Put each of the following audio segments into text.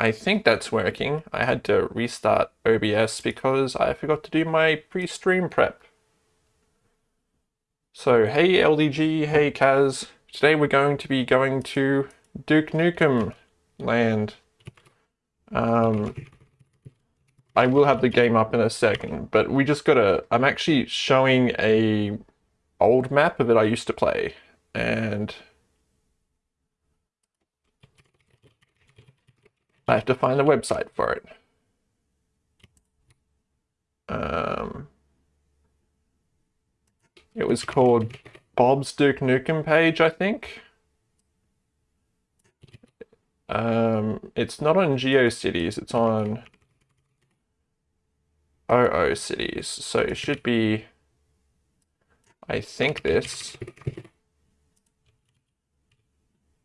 I think that's working. I had to restart OBS because I forgot to do my pre-stream prep. So, hey LDG, hey Kaz. Today we're going to be going to Duke Nukem land. Um, I will have the game up in a second, but we just gotta, I'm actually showing a old map it I used to play, and I have to find the website for it. Um, it was called Bob's Duke Nukem page, I think. Um, it's not on GeoCities, it's on NeoCities. So it should be, I think this,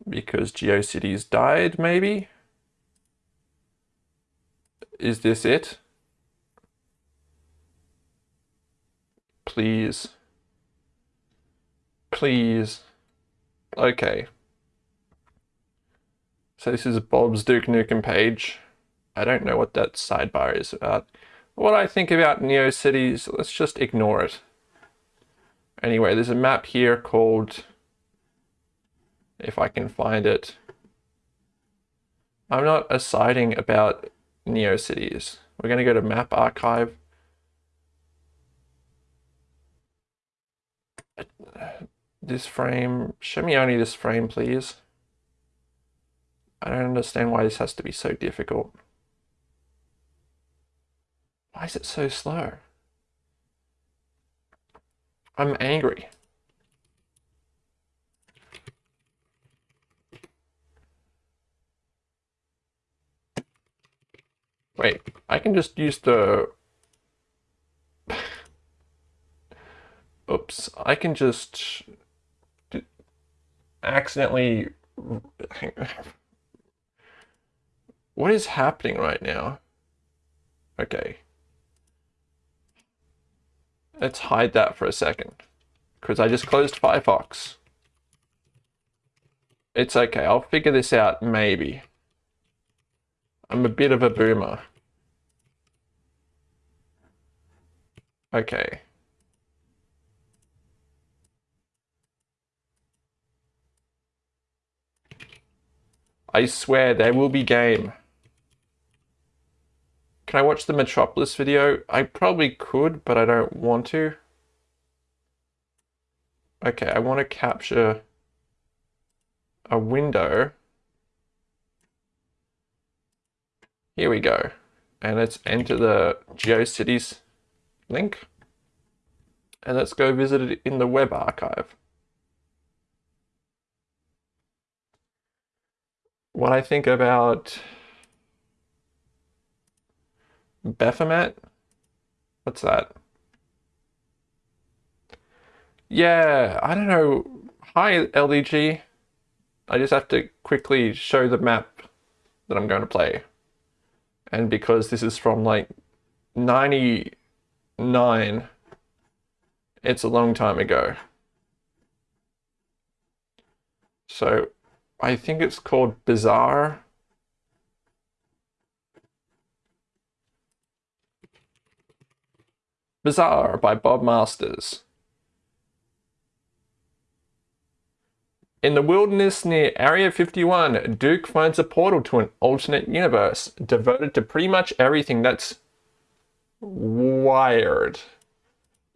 because GeoCities died, maybe? Is this it? Please. Please. Okay. So this is Bob's Duke Nukem page. I don't know what that sidebar is about. What I think about NeoCities, let's just ignore it. Anyway, there's a map here called, if I can find it. I'm not assiding about NeoCities. We're going to go to Map Archive. This frame, show me only this frame, please. I don't understand why this has to be so difficult. Why is it so slow? I'm angry. Wait, I can just use the... Oops, I can just accidentally... What is happening right now? Okay. Let's hide that for a second. Because I just closed Firefox. It's okay, I'll figure this out maybe. I'm a bit of a boomer. Okay. I swear there will be game. Can I watch the Metropolis video? I probably could, but I don't want to. Okay, I want to capture a window. Here we go. And let's enter the GeoCities link. And let's go visit it in the web archive. What I think about Baphomet? What's that? Yeah, I don't know. Hi, LDG. I just have to quickly show the map that I'm going to play. And because this is from like 99, it's a long time ago. So I think it's called Bizarre. Bizarre by Bob Masters. In the wilderness near Area 51, Duke finds a portal to an alternate universe devoted to pretty much everything that's wired.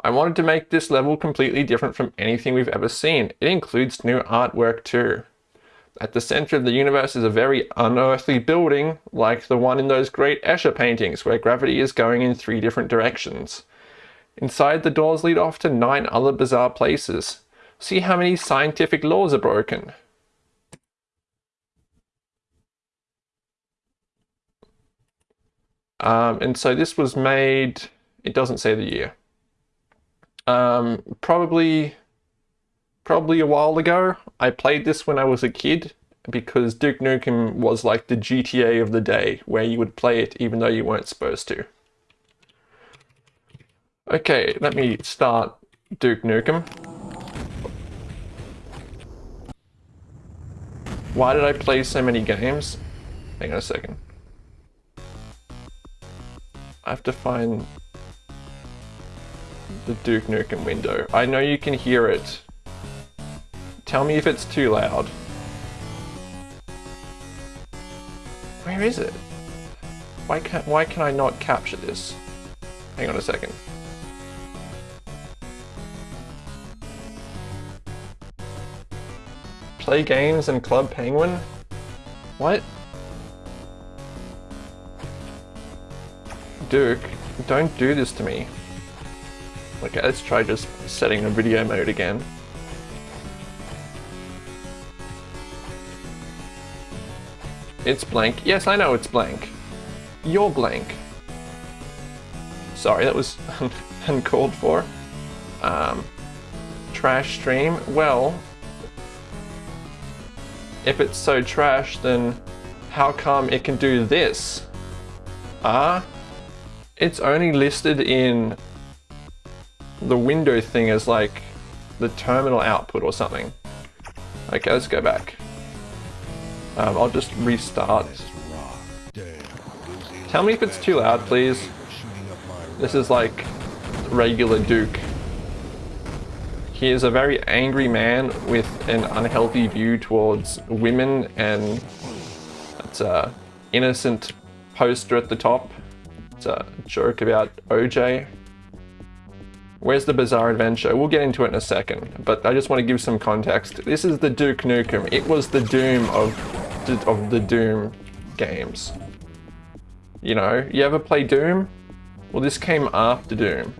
I wanted to make this level completely different from anything we've ever seen. It includes new artwork too. At the center of the universe is a very unearthly building, like the one in those great Escher paintings, where gravity is going in three different directions. Inside, the doors lead off to nine other bizarre places. See how many scientific laws are broken. Um, and so this was made, it doesn't say the year. Um, probably, probably a while ago. I played this when I was a kid because Duke Nukem was like the GTA of the day where you would play it even though you weren't supposed to. Okay, let me start Duke Nukem. Why did I play so many games? Hang on a second. I have to find the Duke Nukem window. I know you can hear it. Tell me if it's too loud. Where is it? Why can why can I not capture this? Hang on a second. Play games and Club Penguin? What? Duke, don't do this to me. Okay, let's try just setting the video mode again. It's blank. Yes, I know it's blank. You're blank. Sorry, that was uncalled for. Um, trash stream. Well, if it's so trash, then how come it can do this? Ah? It's only listed in the window thing as like the terminal output or something. Okay, let's go back. Um, I'll just restart. Tell me if it's too loud, please. This is like regular Duke. He is a very angry man with an unhealthy view towards women and it's a innocent poster at the top. It's a joke about OJ. Where's the Bizarre Adventure? We'll get into it in a second, but I just want to give some context. This is the Duke Nukem. It was the Doom of, of the Doom games. You know, you ever play Doom? Well, this came after Doom.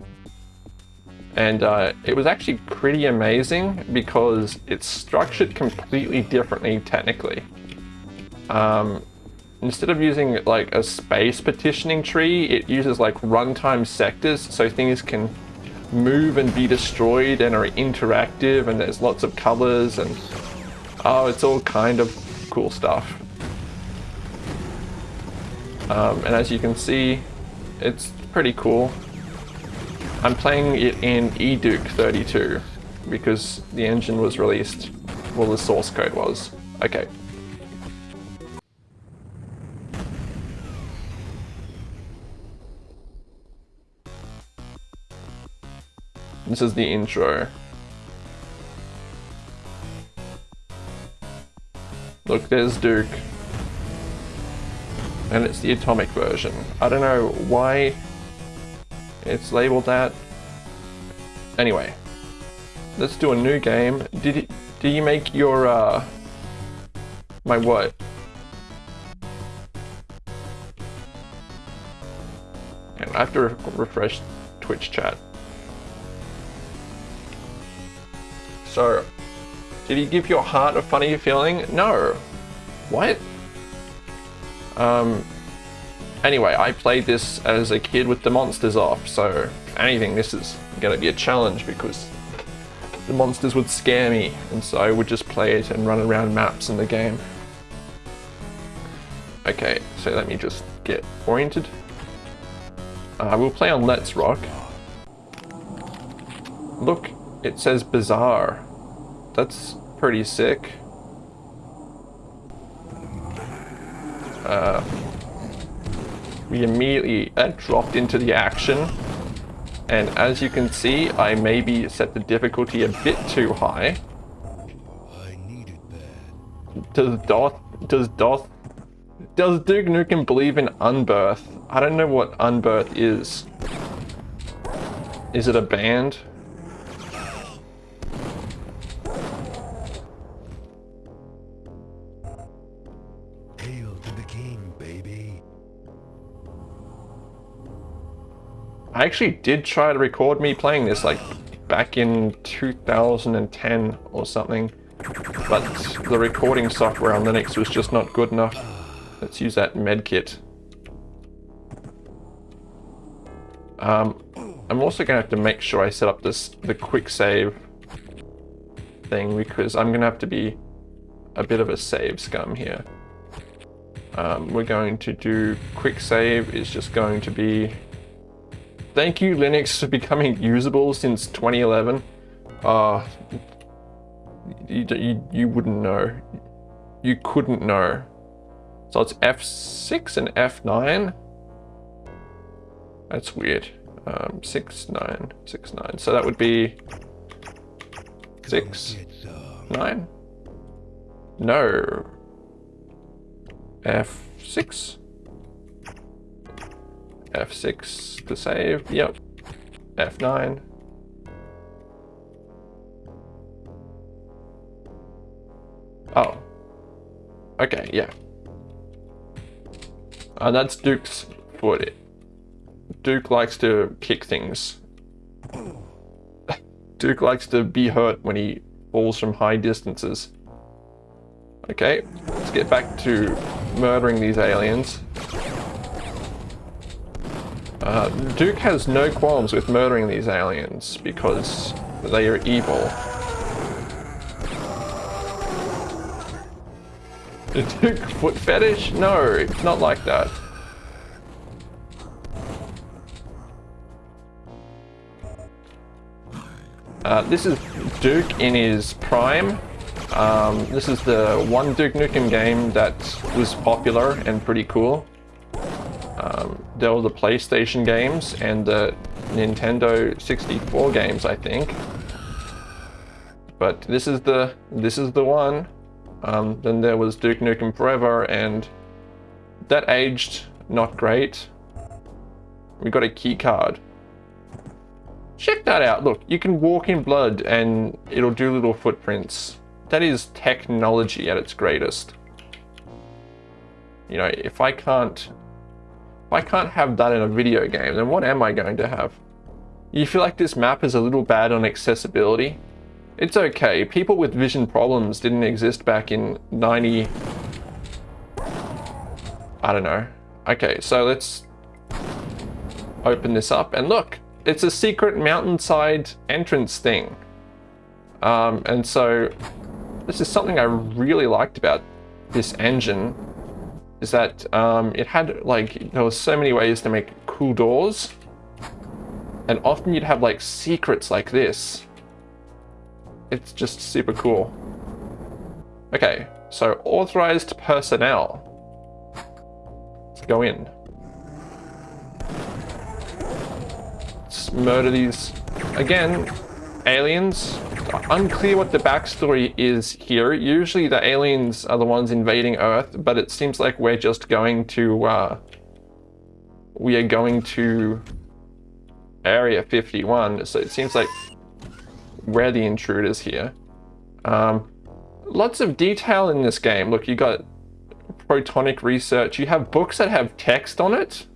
And uh, it was actually pretty amazing because it's structured completely differently technically. Um, Instead of using like a space partitioning tree, it uses like runtime sectors so things can move and be destroyed and are interactive and there's lots of colors and oh, it's all kind of cool stuff. Um, and as you can see, it's pretty cool. I'm playing it in eDuke 32 because the engine was released, well the source code was. Okay, This is the intro. Look, there's Duke. And it's the atomic version. I don't know why it's labeled that. Anyway, let's do a new game. Did you, you make your, uh, my what? And I have to re refresh Twitch chat. So, did he give your heart a funny feeling? No. What? Um, anyway, I played this as a kid with the monsters off, so anything, this is gonna be a challenge because the monsters would scare me, and so I would just play it and run around maps in the game. Okay, so let me just get oriented. Uh, we'll play on Let's Rock. Look, it says bizarre. That's pretty sick. Uh, we immediately uh, dropped into the action. And as you can see, I maybe set the difficulty a bit too high. Does Doth, does Doth, does Duke Nukem believe in unbirth? I don't know what unbirth is. Is it a band? I actually did try to record me playing this like back in 2010 or something, but the recording software on Linux was just not good enough. Let's use that medkit. Um, I'm also going to have to make sure I set up this the quick save thing because I'm going to have to be a bit of a save scum here. Um, we're going to do quick save is just going to be Thank you, Linux, for becoming usable since 2011. Uh, you, you, you wouldn't know. You couldn't know. So it's F6 and F9. That's weird. Um, six, nine, six, nine. So that would be six, nine? No. F6? F6 to save, yep. F9. Oh. Okay, yeah. Uh, that's Duke's foot. Duke likes to kick things. Duke likes to be hurt when he falls from high distances. Okay, let's get back to murdering these aliens. Uh, Duke has no qualms with murdering these aliens because they are evil. The Duke foot fetish? No, it's not like that. Uh, this is Duke in his prime. Um, this is the one Duke Nukem game that was popular and pretty cool. Um, there were the PlayStation games and the Nintendo 64 games, I think. But this is the this is the one. Um, then there was Duke Nukem Forever, and that aged not great. We got a key card. Check that out. Look, you can walk in blood and it'll do little footprints. That is technology at its greatest. You know, if I can't I can't have that in a video game, then what am I going to have? You feel like this map is a little bad on accessibility? It's okay, people with vision problems didn't exist back in 90... I don't know. Okay, so let's open this up and look, it's a secret mountainside entrance thing. Um, and so this is something I really liked about this engine is that um, it had like, there were so many ways to make cool doors and often you'd have like secrets like this. It's just super cool. Okay, so authorized personnel. Let's go in. Let's murder these. Again, aliens. Unclear what the backstory is here. Usually the aliens are the ones invading Earth, but it seems like we're just going to, uh, we are going to Area 51. So it seems like we're the intruders here. Um, lots of detail in this game. Look, you got protonic research. You have books that have text on it.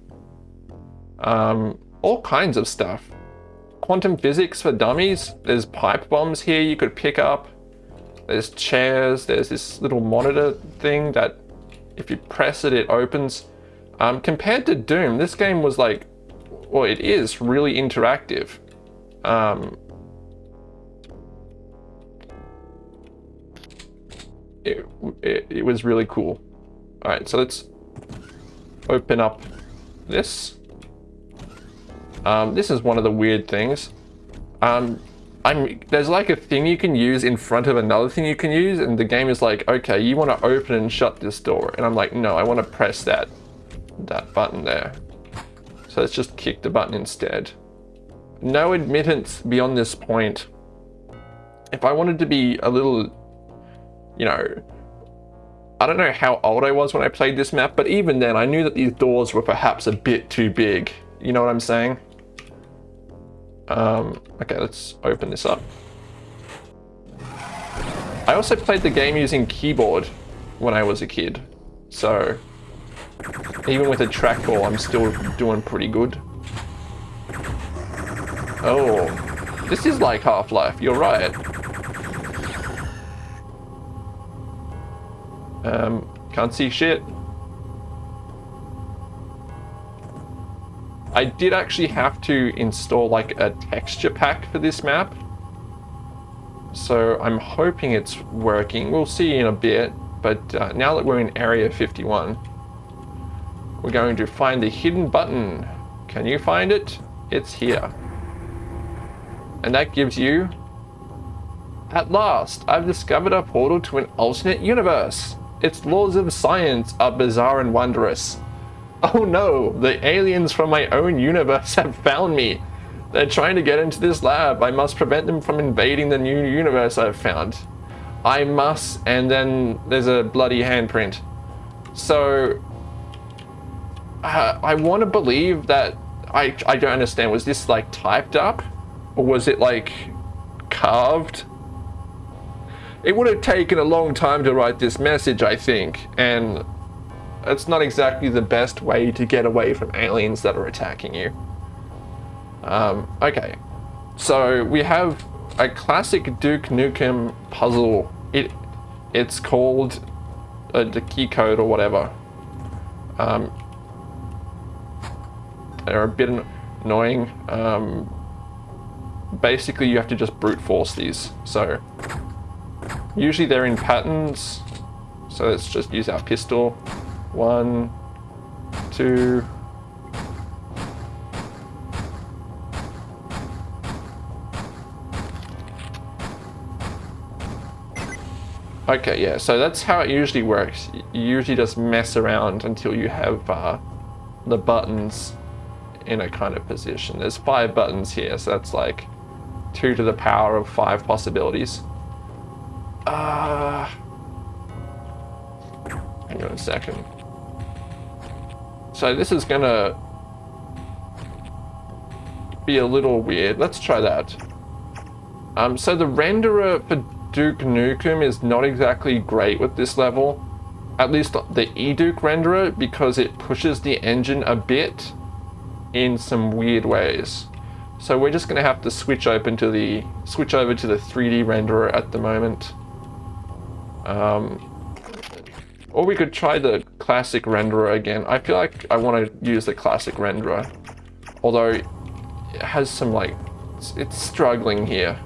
Um, all kinds of stuff. Quantum physics for dummies. There's pipe bombs here you could pick up. There's chairs. There's this little monitor thing that if you press it, it opens. Um, compared to Doom, this game was like, well, it is really interactive. Um, it, it, it was really cool. All right, so let's open up this. Um, this is one of the weird things. Um, I'm, there's like a thing you can use in front of another thing you can use, and the game is like, okay, you want to open and shut this door. And I'm like, no, I want to press that, that button there. So let's just kick the button instead. No admittance beyond this point. If I wanted to be a little, you know, I don't know how old I was when I played this map, but even then I knew that these doors were perhaps a bit too big. You know what I'm saying? Um, okay, let's open this up. I also played the game using keyboard when I was a kid. So, even with a trackball, I'm still doing pretty good. Oh, this is like Half-Life, you're right. Um, can't see shit. I did actually have to install like a texture pack for this map. So I'm hoping it's working. We'll see in a bit. But uh, now that we're in Area 51, we're going to find the hidden button. Can you find it? It's here. And that gives you... At last, I've discovered a portal to an alternate universe. Its laws of science are bizarre and wondrous. Oh no, the aliens from my own universe have found me. They're trying to get into this lab. I must prevent them from invading the new universe I've found. I must, and then there's a bloody handprint. So, uh, I want to believe that, I, I don't understand, was this like typed up? Or was it like carved? It would have taken a long time to write this message, I think, and it's not exactly the best way to get away from aliens that are attacking you. Um, okay, so we have a classic Duke Nukem puzzle. It it's called uh, the key code or whatever. Um, they're a bit annoying. Um, basically, you have to just brute force these. So usually they're in patterns. So let's just use our pistol. One, two, Okay, yeah, so that's how it usually works. You usually just mess around until you have uh, the buttons in a kind of position. There's five buttons here, so that's like two to the power of five possibilities. Uh, hang on a second. So this is gonna be a little weird. Let's try that. Um, so the renderer for Duke Nukem is not exactly great with this level. At least the eDuke renderer because it pushes the engine a bit in some weird ways. So we're just going to have to switch open to the switch over to the 3D renderer at the moment. Um, or we could try the classic renderer again. I feel like I want to use the classic renderer. Although it has some like, it's, struggling here.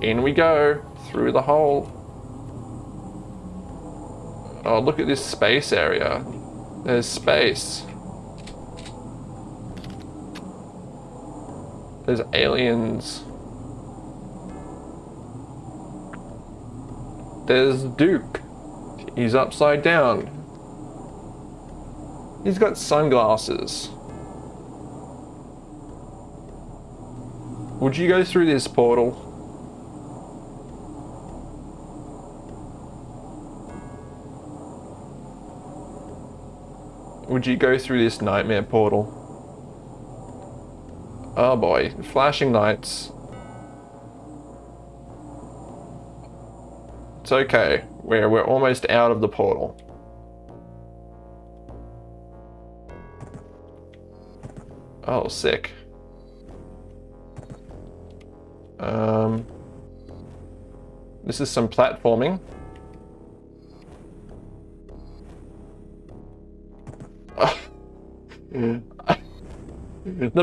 In we go, through the hole. Oh, look at this space area. There's space. There's aliens. There's Duke. He's upside down. He's got sunglasses. Would you go through this portal? Would you go through this nightmare portal? Oh boy, flashing lights. It's okay. We're, we're almost out of the portal. Oh, sick. Um, this is some platforming. the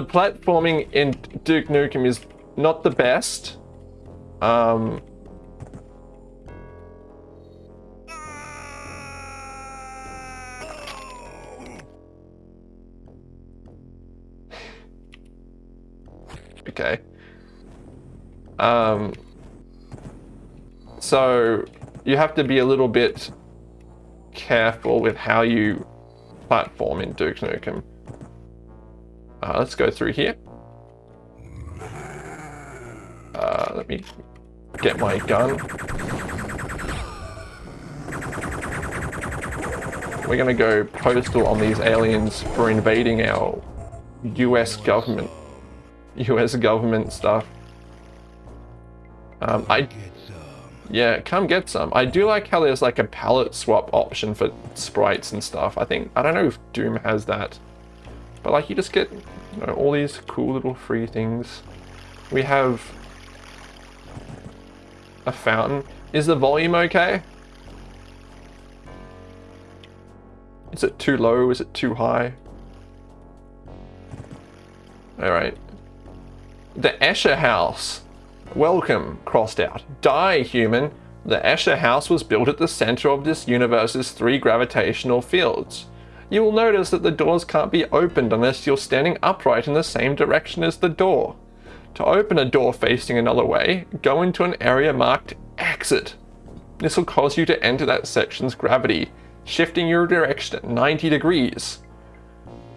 platforming in Duke Nukem is not the best. Um, okay. Um, so you have to be a little bit careful with how you platform in Duke Nukem. Uh, let's go through here. Uh, let me get my gun. We're gonna go postal on these aliens for invading our US government. US government stuff. Um, I yeah, come get some. I do like how there's like a palette swap option for sprites and stuff. I think, I don't know if Doom has that. But like you just get you know, all these cool little free things. We have a fountain. Is the volume okay? Is it too low? Is it too high? Alright. The Escher House. Welcome, crossed out. Die, human. The Escher House was built at the center of this universe's three gravitational fields. You will notice that the doors can't be opened unless you're standing upright in the same direction as the door. To open a door facing another way, go into an area marked Exit. This will cause you to enter that section's gravity. shifting your direction at 90 degrees.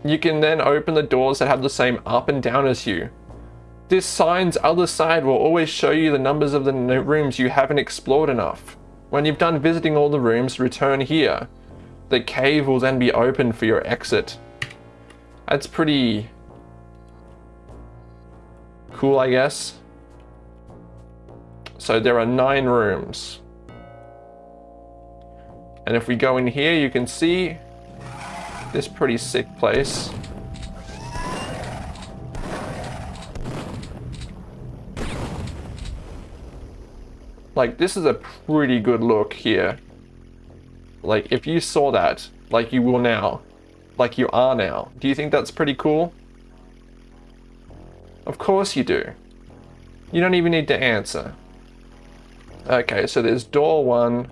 You can then open the doors that have the same up and down as you. This sign's other side will always show you the numbers of the rooms you haven't explored enough. When you've done visiting all the rooms, return here. The cave will then be open for your exit. That's pretty cool, I guess. So there are nine rooms. And if we go in here, you can see this pretty sick place. Like, this is a pretty good look here. Like, if you saw that, like you will now, like you are now, do you think that's pretty cool? Of course you do. You don't even need to answer. Okay, so there's door one.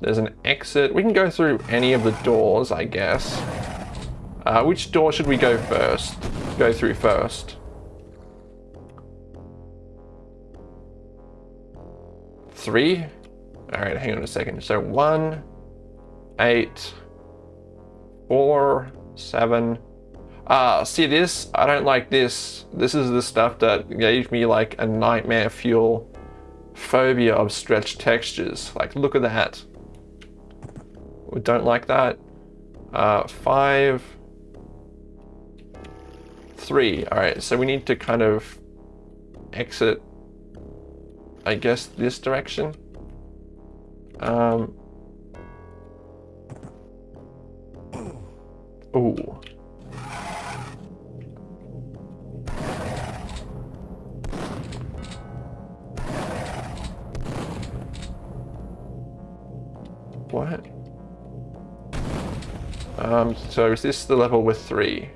There's an exit. We can go through any of the doors, I guess. Uh, which door should we go first? Go through first. Three? Alright, hang on a second. So one, eight, four, seven. Ah, see this? I don't like this. This is the stuff that gave me like a nightmare fuel phobia of stretched textures. Like, look at that. We don't like that. Uh, five, three. All right, so we need to kind of exit, I guess, this direction. Um, ooh. What? Um, so is this the level with three?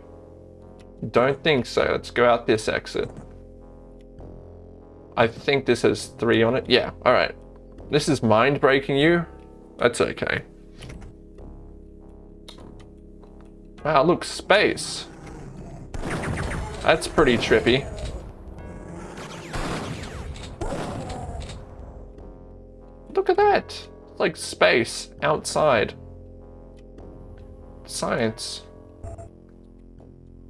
Don't think so. Let's go out this exit. I think this has three on it. Yeah, all right. This is mind breaking you. That's okay. Wow, look, space. That's pretty trippy. Look at that. It's like space outside. Science.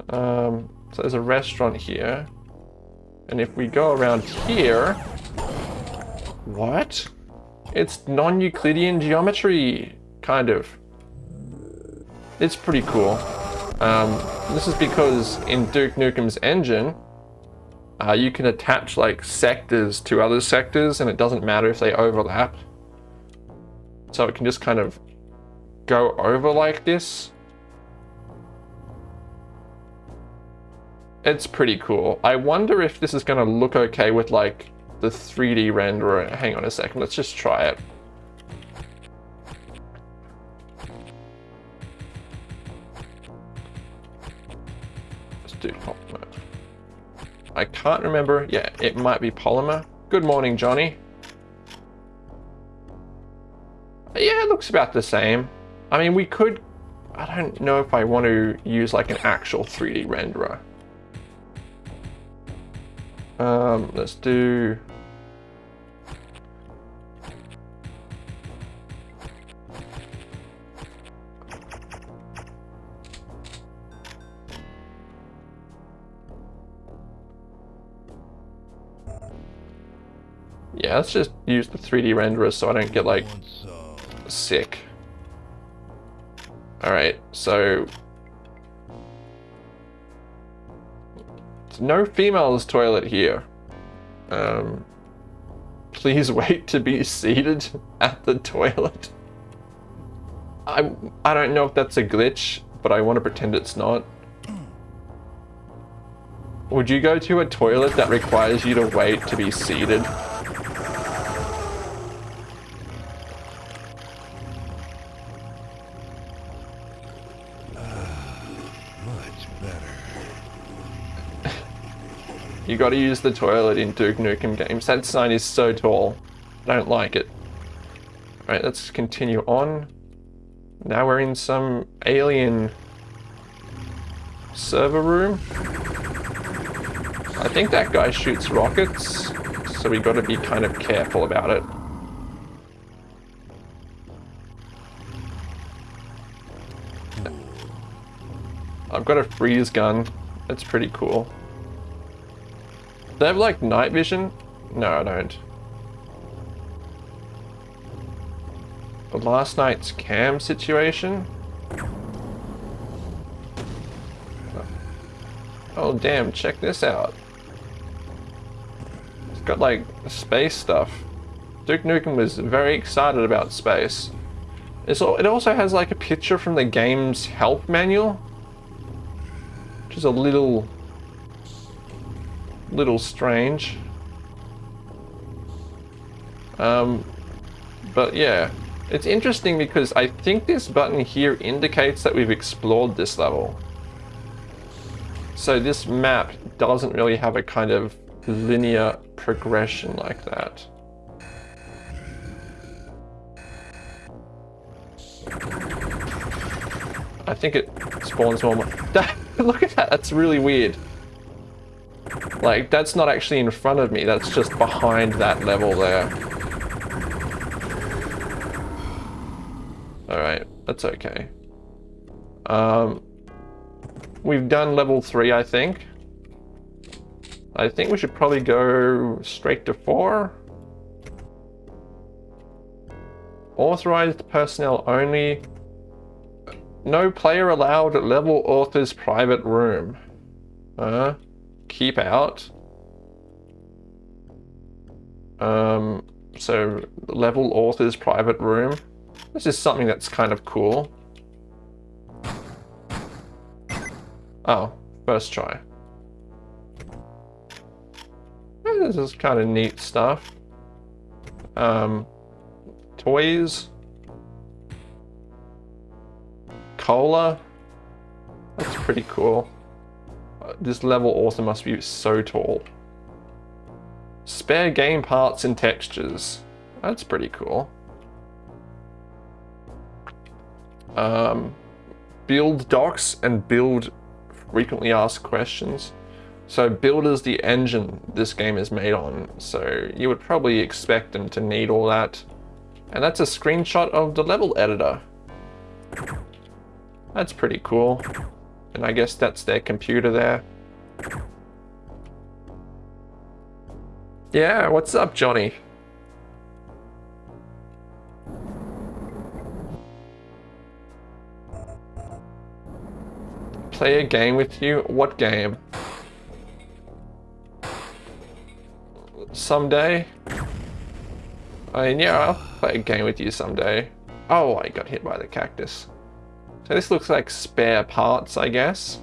Um, so there's a restaurant here. And if we go around here... What? It's non-Euclidean geometry, kind of. It's pretty cool. Um, this is because in Duke Nukem's engine, uh, you can attach like sectors to other sectors and it doesn't matter if they overlap. So it can just kind of go over like this. It's pretty cool. I wonder if this is going to look okay with like the 3D renderer. Hang on a second, let's just try it. Let's do polymer. I can't remember. Yeah, it might be polymer. Good morning, Johnny. Yeah, it looks about the same. I mean, we could... I don't know if I want to use like an actual 3D renderer. Um, let's do... Yeah, let's just use the 3D renderer so I don't get like sick. Alright, so... No female's toilet here. Um, please wait to be seated at the toilet. I, I don't know if that's a glitch, but I want to pretend it's not. Would you go to a toilet that requires you to wait to be seated? Gotta use the toilet in Duke Nukem games. That sign is so tall. I don't like it. Alright, let's continue on. Now we're in some alien server room. I think that guy shoots rockets, so we gotta be kind of careful about it. I've got a freeze gun. That's pretty cool. They have like night vision? No, I don't. But last night's cam situation? Oh damn, check this out. It's got like space stuff. Duke Nukem was very excited about space. It's, it also has like a picture from the game's help manual. Which is a little... little strange. Um, but yeah, it's interesting because I think this button here indicates that we've explored this level. So this map doesn't really have a kind of linear progression like that. I think it spawns more. Look at that, that's really weird. Like, that's not actually in front of me, that's just behind that level there. Alright, that's okay. Um, we've done level 3, I think. I think we should probably go straight to 4. Authorized personnel only. No player allowed level author's private room. Uh, keep out. Um, so level author's private room. This is something that's kind of cool. Oh, first try. This is kind of neat stuff. Um, toys. Cola. That's pretty cool. This level also must be so tall. Spare game parts and textures. That's pretty cool. Um, build docs and build frequently asked questions. So build is the engine this game is made on, so you would probably expect them to need all that. And that's a screenshot of the level editor. That's pretty cool. And I guess that's their computer there. Yeah, what's up, Johnny? Play a game with you? What game? Someday? I mean, yeah, I'll play a game with you someday. Oh, I got hit by the cactus. So this looks like spare parts, I guess.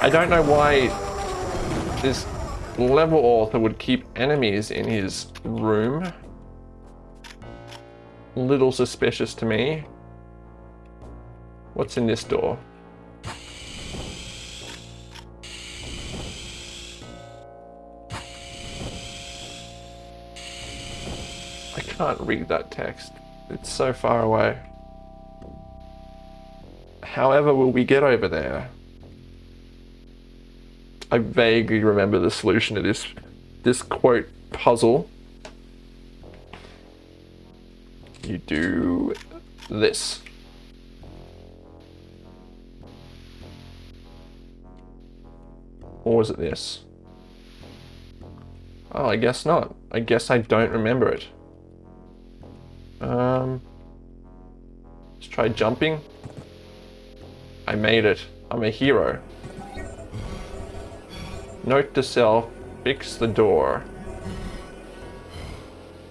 I don't know why this level author would keep enemies in his room. Little suspicious to me. What's in this door? Can't read that text. It's so far away. However will we get over there? I vaguely remember the solution to this, this quote puzzle. You do this. Or was it this? Oh, I guess not. I guess I don't remember it. Um, let's try jumping. I made it. I'm a hero. Note to self, fix the door.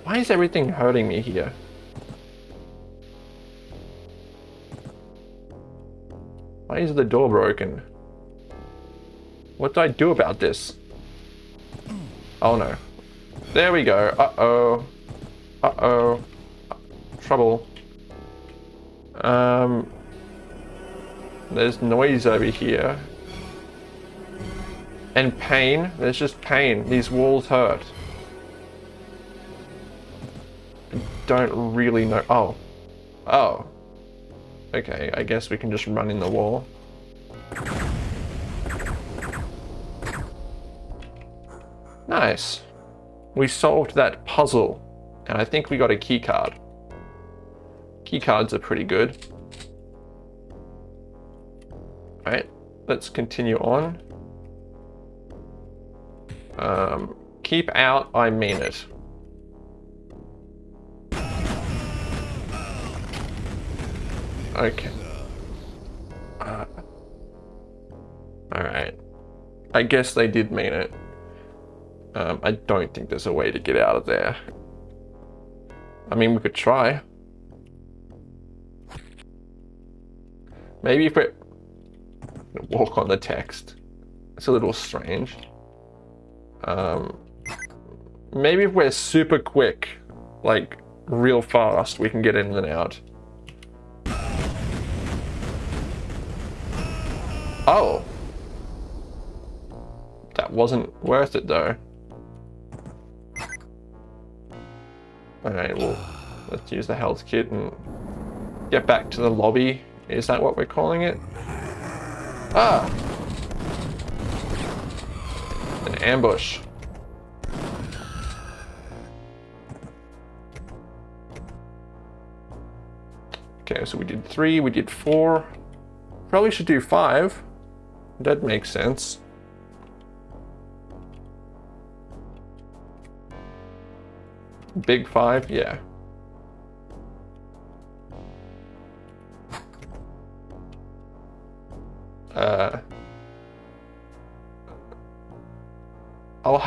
Why is everything hurting me here? Why is the door broken? What do I do about this? Oh no. There we go. Uh-oh. Uh-oh trouble. Um, there's noise over here. And pain. There's just pain. These walls hurt. I don't really know. Oh. Oh. Okay, I guess we can just run in the wall. Nice. We solved that puzzle. And I think we got a key Key cards are pretty good. Alright, let's continue on. Um, keep out, I mean it. Okay. Uh, Alright. I guess they did mean it. Um, I don't think there's a way to get out of there. I mean, we could try. Maybe if we walk on the text. It's a little strange. Um, maybe if we're super quick, like real fast, we can get in and out. Oh. That wasn't worth it though. Alright, well, let's use the health kit and get back to the lobby. Is that what we're calling it? Ah! An ambush. Okay, so we did three, we did four. Probably should do five. That makes sense. Big five, yeah.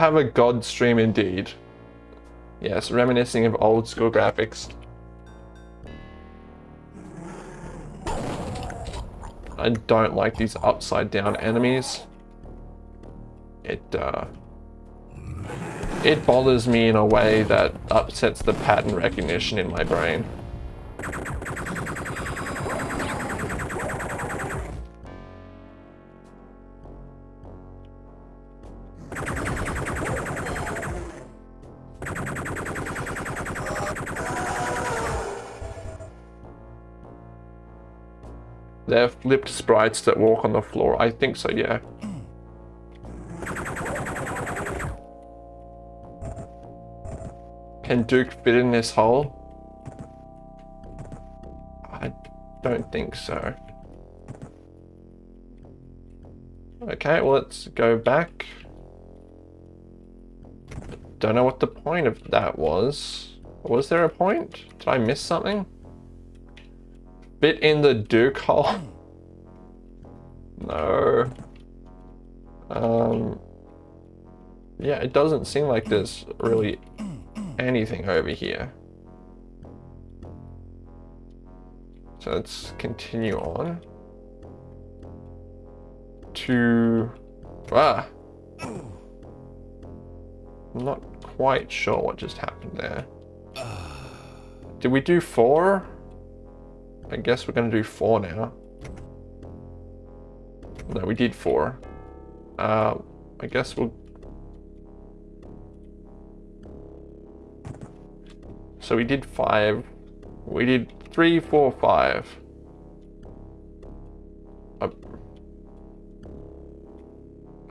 Have a god stream indeed. Yes, reminiscing of old school graphics. I don't like these upside down enemies. It, uh, it bothers me in a way that upsets the pattern recognition in my brain. They're flipped sprites that walk on the floor. I think so, yeah. Can Duke fit in this hole? I don't think so. Okay, well, let's go back. Don't know what the point of that was. Was there a point? Did I miss something? Bit in the Duke hole? no. Um, yeah, it doesn't seem like there's really anything over here. So let's continue on to ah. I'm not quite sure what just happened there. Did we do four? I guess we're gonna do four now. No, we did four. Uh, I guess we'll... So we did five. We did three, four, five. Uh,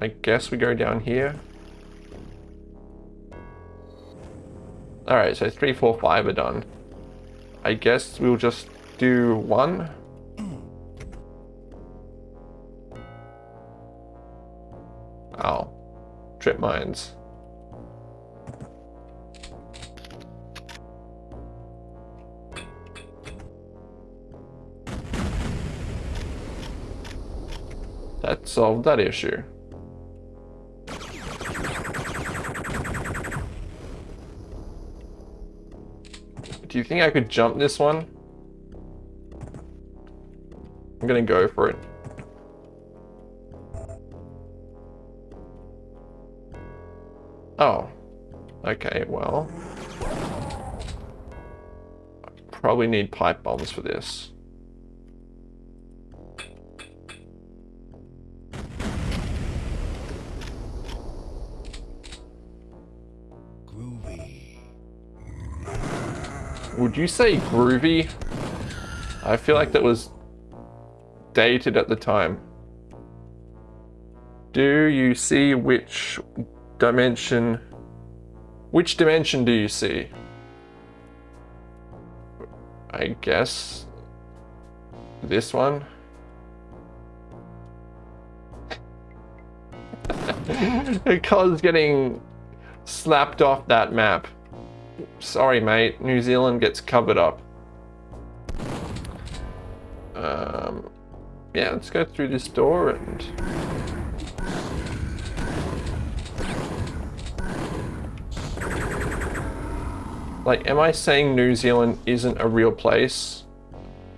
I guess we go down here. Alright, so three, four, five are done. I guess we'll just do one. Ow. Trip mines. That solved that issue. Do you think I could jump this one? Gonna go for it. Oh. Okay, well. Probably need pipe bombs for this. Groovy. Would you say groovy? I feel like that was dated at the time. Do you see which dimension? Which dimension do you see? I guess this one. because getting slapped off that map. Sorry, mate. New Zealand gets covered up. Yeah, let's go through this door and... Like, am I saying New Zealand isn't a real place?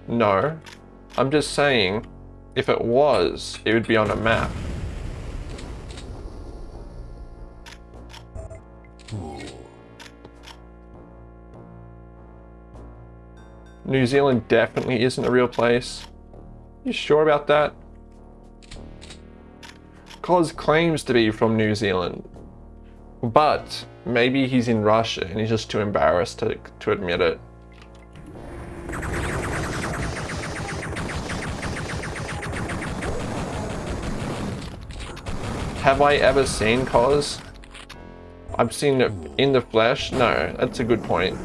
No. I'm just saying, if it was, it would be on a map. New Zealand definitely isn't a real place. You sure about that? Cos claims to be from New Zealand. But maybe he's in Russia and he's just too embarrassed to, to admit it. Have I ever seen Cos? I've seen it in the flesh? No, that's a good point.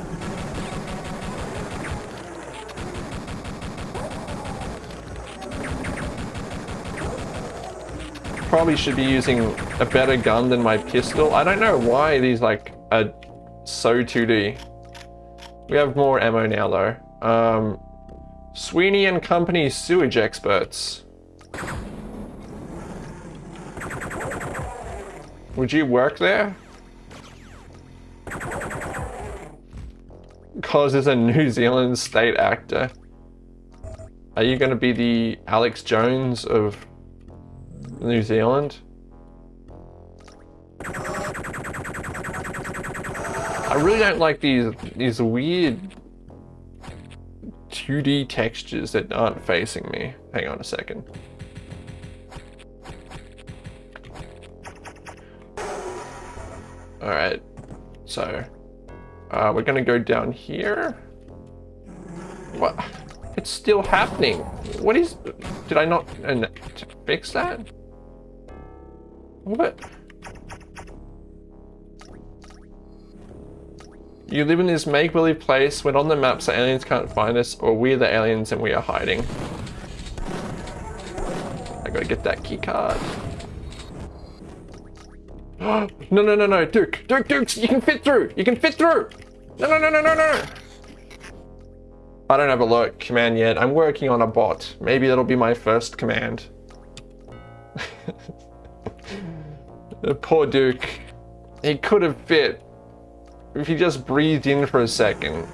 Probably should be using a better gun than my pistol. I don't know why these like are so 2D. We have more ammo now though. Um, Sweeney and Company sewage experts. Would you work there? Cos is a New Zealand state actor. Are you going to be the Alex Jones of New Zealand. I really don't like these these weird 2D textures that aren't facing me. Hang on a second. Alright, so uh, we're gonna go down here. What? It's still happening. What is, did I not uh, fix that? What? You live in this make-believe place when on the map so aliens can't find us or we're the aliens and we are hiding. I gotta get that key card. no, no, no, no, Duke, Duke, Duke, you can fit through, you can fit through. No, no, no, no, no, no. I don't have a lurk command yet. I'm working on a bot. Maybe that'll be my first command. The poor Duke. He could have fit if he just breathed in for a second.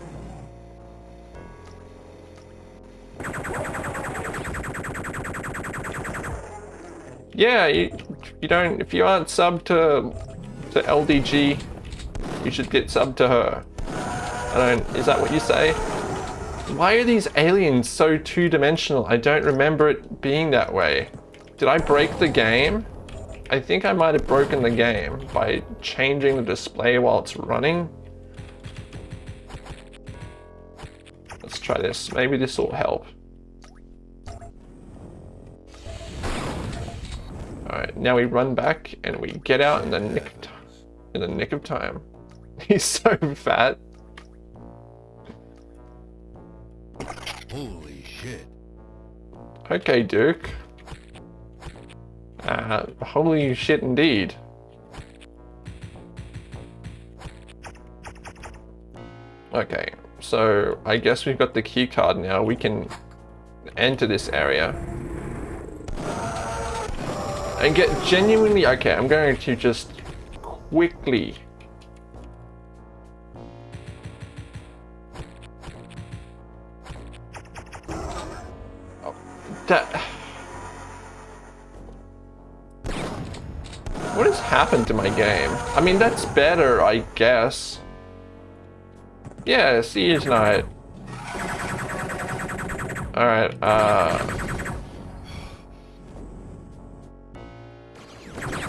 Yeah, you, you don't, if you aren't sub to, to LDG, you should get sub to her. I don't, is that what you say? Why are these aliens so two-dimensional? I don't remember it being that way. Did I break the game? I think I might have broken the game by changing the display while it's running. Let's try this. Maybe this will help. Alright, now we run back and we get out in the nick of in the nick of time. He's so fat. Holy shit. Okay, Duke. Uh, holy shit indeed. Okay, so I guess we've got the key card now. We can enter this area. And get genuinely... Okay, I'm going to just quickly... Oh, that... What has happened to my game? I mean, that's better, I guess. Yeah, see, Siege Knight. Alright, uh...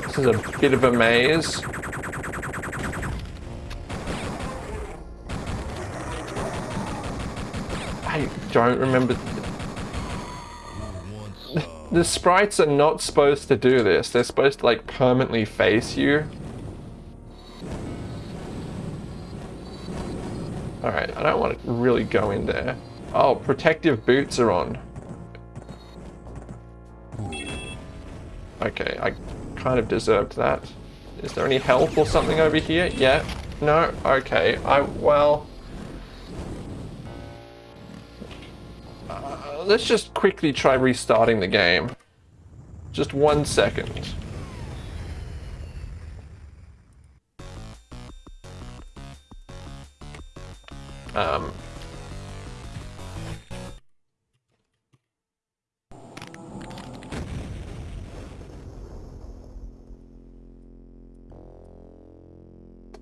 This is a bit of a maze. I don't remember the sprites are not supposed to do this. They're supposed to like permanently face you. Alright, I don't want to really go in there. Oh, protective boots are on. Okay, I kind of deserved that. Is there any health or something over here? Yeah. No? Okay. I, well... let's just quickly try restarting the game. Just one second. Um,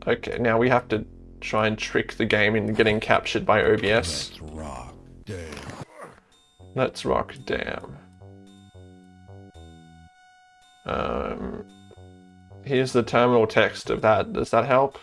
Okay, now we have to try and trick the game into getting captured by OBS. Let's rock, damn. Let's rock, damn. Um, here's the terminal text of that. Does that help?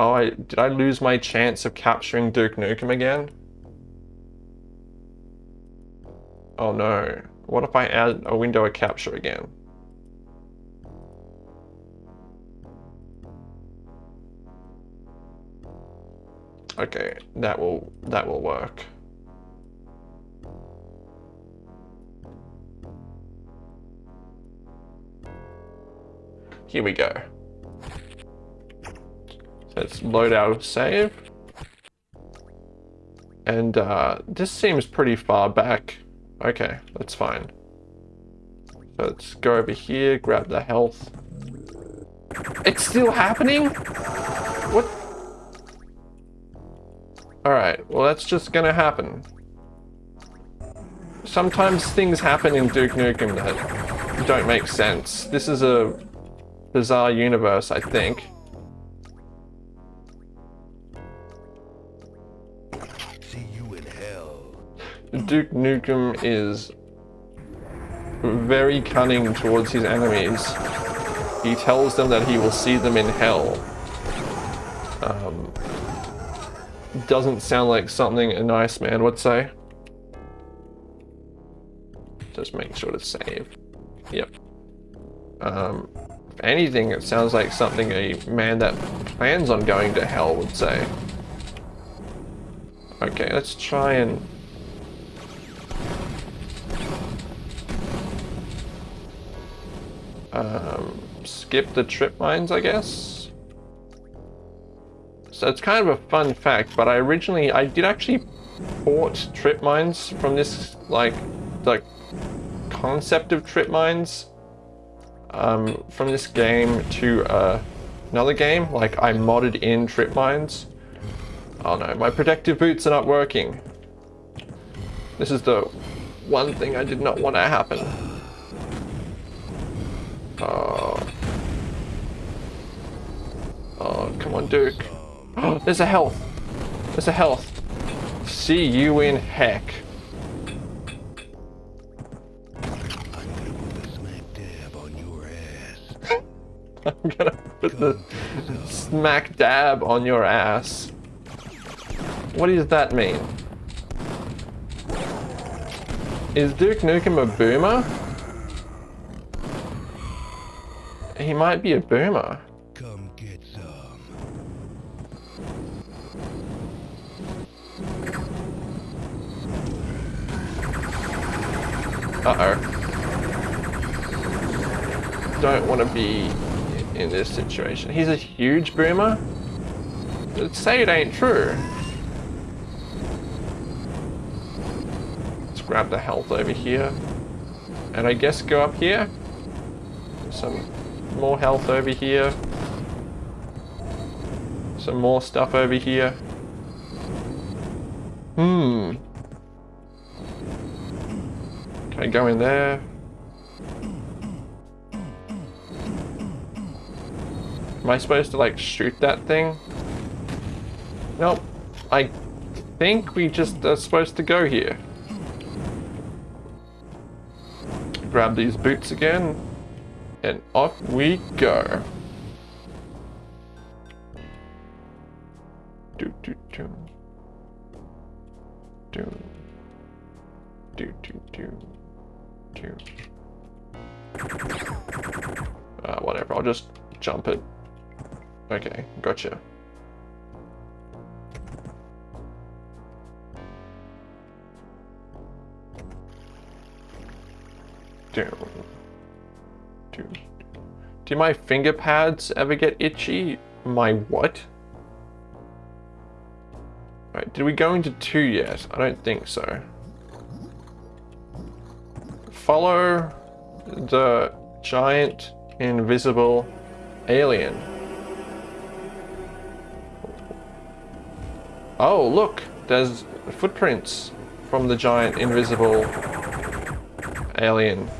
Oh, I, did I lose my chance of capturing Duke Nukem again? Oh no. What if I add a window of capture again? Okay, that will that will work. Here we go. Let's load out save. And uh, this seems pretty far back. Okay, that's fine. Let's go over here, grab the health. It's still happening? What? Alright, well that's just gonna happen. Sometimes things happen in Duke Nukem that don't make sense. This is a bizarre universe, I think. Duke Nukem is very cunning towards his enemies. He tells them that he will see them in hell. Um, doesn't sound like something a nice man would say. Just make sure to save. Yep. Um, if anything, it sounds like something a man that plans on going to hell would say. Okay, let's try and... Um, skip the trip mines, I guess? So it's kind of a fun fact, but I originally, I did actually port trip mines from this, like, the concept of trip mines um, from this game to uh, another game. Like, I modded in trip mines. Oh no, my protective boots are not working. This is the one thing I did not want to happen. Oh. Oh, come on, Duke. There's a health. There's a health. See you in heck. I'm gonna put the smack dab on your ass. I'm gonna put the smack dab on your ass. What does that mean? Is Duke Nukem a boomer? He might be a boomer. Come get some. Uh-oh. Don't want to be in this situation. He's a huge boomer? Let's say it ain't true. Let's grab the health over here. And I guess go up here. Some more health over here. Some more stuff over here. Hmm. Can I go in there? Am I supposed to like shoot that thing? Nope. I think we just are supposed to go here. Grab these boots again. And off we go. Do do do. Do. Do do do. Do. Uh, whatever, I'll just jump it. Okay, gotcha. Do. Do. Do my finger pads ever get itchy? My what? Right, did we go into two yet? I don't think so. Follow the giant invisible alien. Oh, look, there's footprints from the giant invisible alien.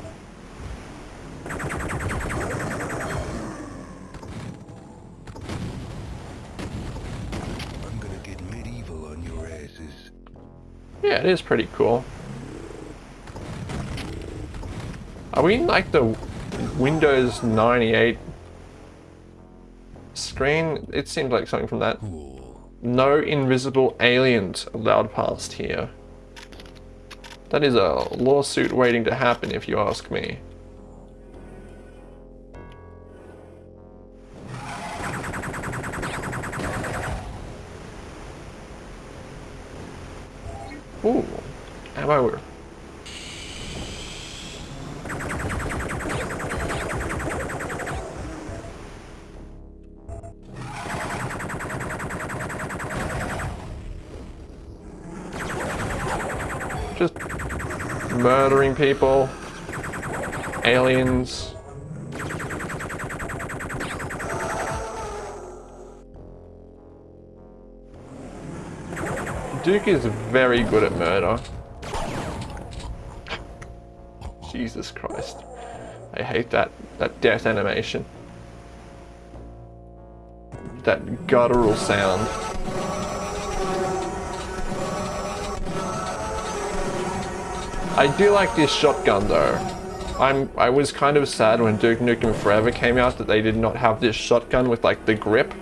Yeah, it is pretty cool. Are we in like the Windows 98 screen? It seemed like something from that. No invisible aliens allowed past here. That is a lawsuit waiting to happen if you ask me. Ooh, ammo. Just murdering people, aliens. Duke is very good at murder. Jesus Christ. I hate that, that death animation. That guttural sound. I do like this shotgun though. I'm I was kind of sad when Duke Nukem Forever came out that they did not have this shotgun with like the grip.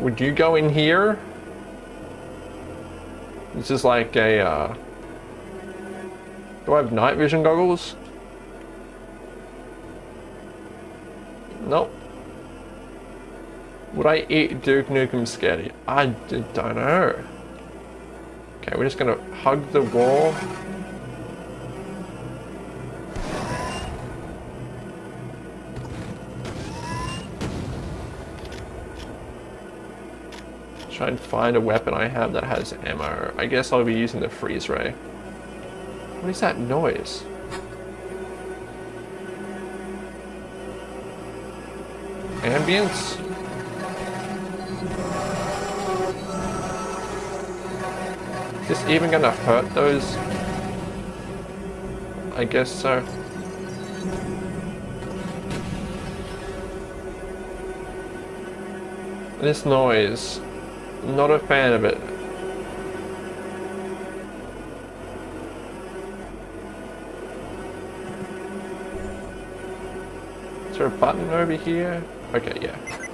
Would you go in here? This is like a uh Do I have night vision goggles? Nope. Would I eat Duke Nukem Sketty? I don't know. Okay, we're just gonna hug the wall. Try and find a weapon I have that has ammo. I guess I'll be using the freeze ray. What is that noise? Ambience? Is this even gonna hurt those? I guess so. This noise, not a fan of it. Is there a button over here? Okay, yeah.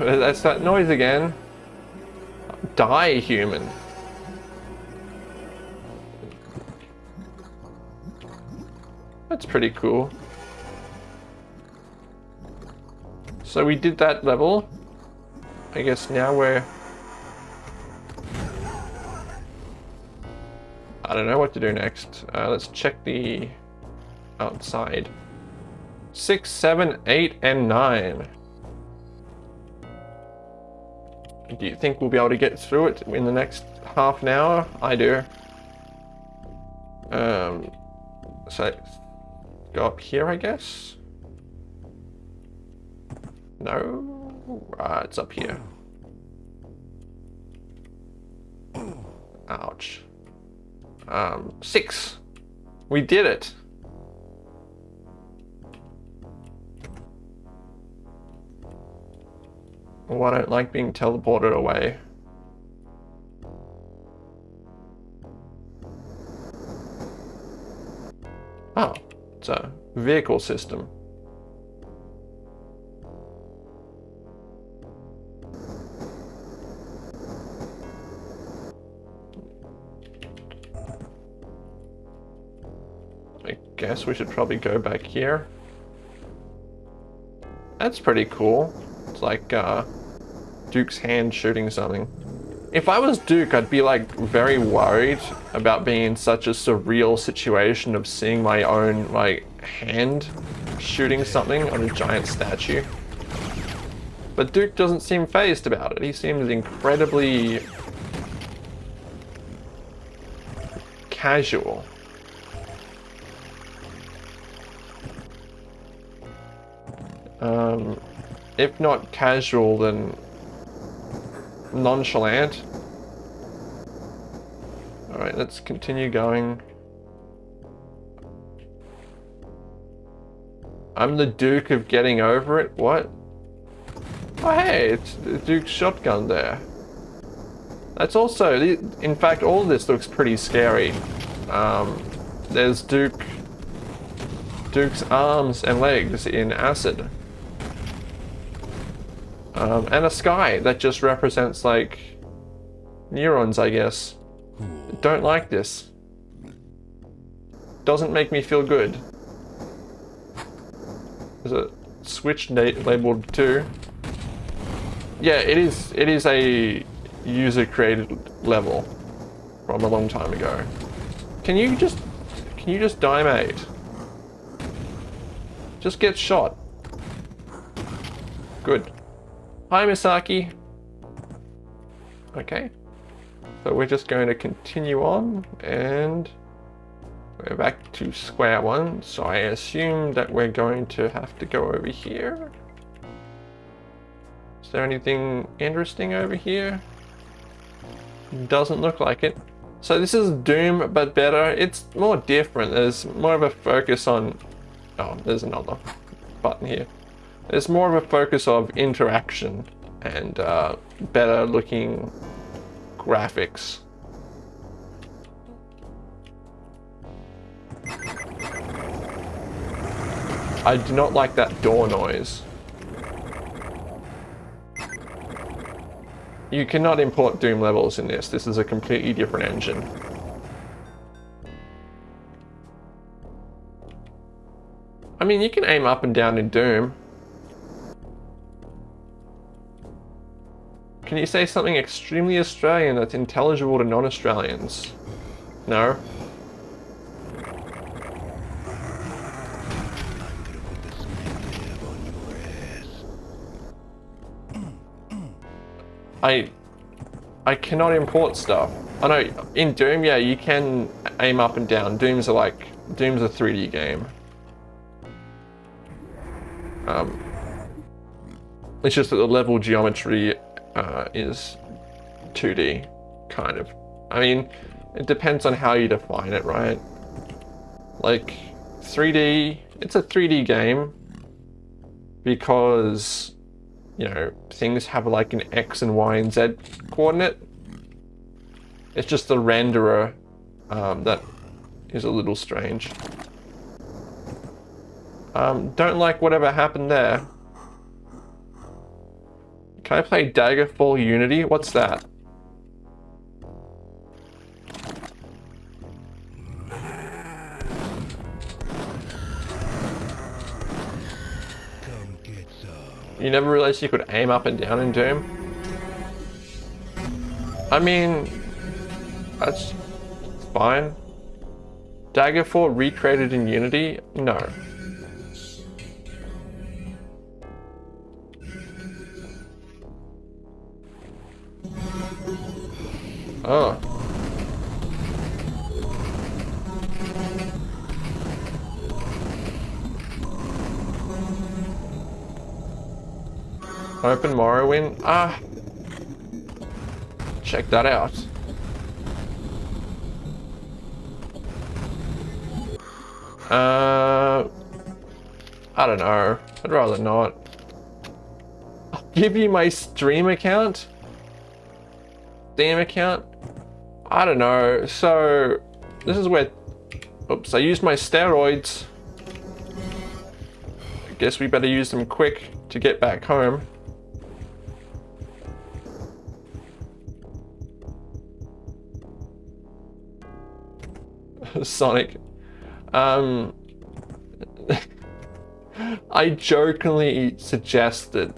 That's that noise again. Die, human. That's pretty cool. So we did that level. I guess now we're... I don't know what to do next. Uh, let's check the outside. Six, seven, eight, and nine. Do you think we'll be able to get through it in the next half an hour? I do. Um, so go up here, I guess. No, uh, it's up here. Ouch. Um, six. We did it. Oh, I don't like being teleported away. Oh, it's a vehicle system. I guess we should probably go back here. That's pretty cool. It's like uh, Duke's hand shooting something. If I was Duke, I'd be like very worried about being in such a surreal situation of seeing my own like hand shooting something on a giant statue. But Duke doesn't seem phased about it. He seems incredibly casual. Um, if not casual, then nonchalant. Alright, let's continue going. I'm the Duke of getting over it? What? Oh hey, it's the Duke's shotgun there. That's also, in fact, all this looks pretty scary. Um, there's Duke, Duke's arms and legs in acid. Um, and a sky that just represents like neurons, I guess. Don't like this. Doesn't make me feel good. Is it switch labeled too? Yeah, it is. It is a user-created level from a long time ago. Can you just, can you just die, mate? Just get shot. Good. Hi, Misaki. Okay. So we're just going to continue on and we're back to square one. So I assume that we're going to have to go over here. Is there anything interesting over here? Doesn't look like it. So this is Doom, but better. It's more different. There's more of a focus on... Oh, there's another button here. There's more of a focus of interaction and uh, better looking graphics. I do not like that door noise. You cannot import Doom levels in this. This is a completely different engine. I mean, you can aim up and down in Doom. Can you say something extremely Australian that's intelligible to non-Australians? No? I I cannot import stuff. I know in Doom, yeah, you can aim up and down. Doom's are like Doom's a 3D game. Um, it's just that the level geometry uh, is 2D, kind of. I mean, it depends on how you define it, right? Like, 3D, it's a 3D game because, you know, things have like an X and Y and Z coordinate. It's just the renderer um, that is a little strange. Um, don't like whatever happened there. Can I play Daggerfall Unity? What's that? You never realized you could aim up and down in Doom? I mean, that's fine. Daggerfall recreated in Unity? No. Oh. Open Morrowind. Ah. Check that out. Uh, I don't know. I'd rather not. I'll give you my stream account? Steam account? I don't know. So, this is where... Oops, I used my steroids. I guess we better use them quick to get back home. Sonic. Um, I jokingly suggested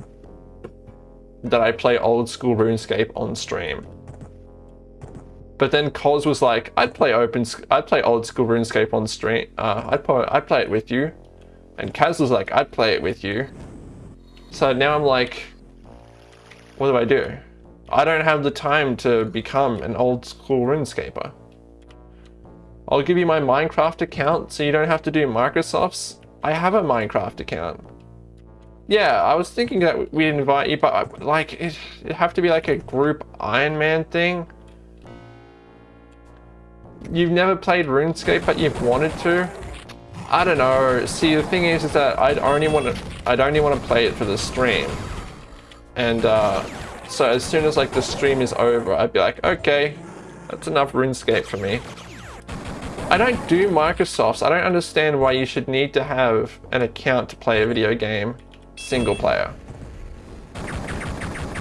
that I play old school RuneScape on stream. But then Cos was like, I'd play open, I'd play old school RuneScape on stream. Uh, I'd play, I'd play it with you. And Kaz was like, I'd play it with you. So now I'm like, what do I do? I don't have the time to become an old school RuneScaper. I'll give you my Minecraft account so you don't have to do Microsoft's. I have a Minecraft account. Yeah, I was thinking that we'd invite you, but like, it, it'd have to be like a group Iron Man thing. You've never played RuneScape, but you've wanted to? I don't know. See, the thing is, is that I'd only want to, I'd only want to play it for the stream. And uh, so as soon as like the stream is over, I'd be like, okay, that's enough RuneScape for me. I don't do Microsoft's. I don't understand why you should need to have an account to play a video game single player.